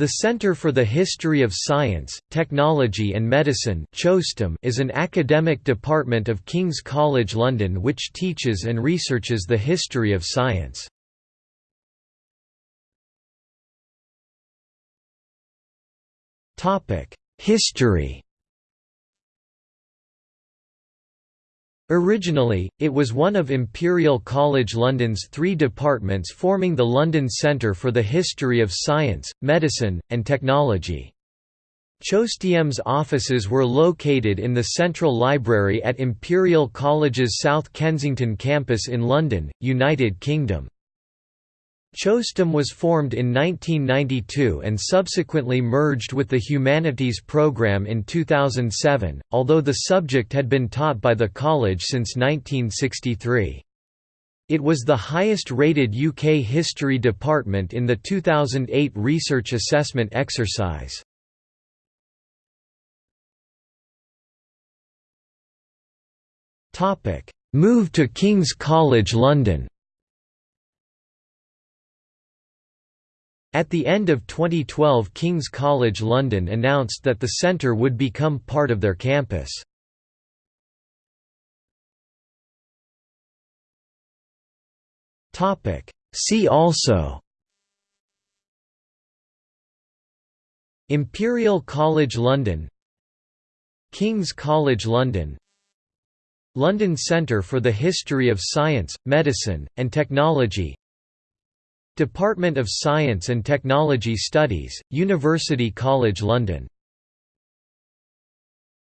The Centre for the History of Science, Technology and Medicine is an academic department of King's College London which teaches and researches the history of science. History Originally, it was one of Imperial College London's three departments forming the London Centre for the History of Science, Medicine, and Technology. CHOSTEM's offices were located in the Central Library at Imperial College's South Kensington campus in London, United Kingdom. CHOSTEM was formed in 1992 and subsequently merged with the Humanities program in 2007, although the subject had been taught by the college since 1963. It was the highest-rated UK history department in the 2008 research assessment exercise. Move to King's College London At the end of 2012 King's College London announced that the centre would become part of their campus. See also Imperial College London King's College London London Centre for the History of Science, Medicine, and Technology Department of Science and Technology Studies, University College London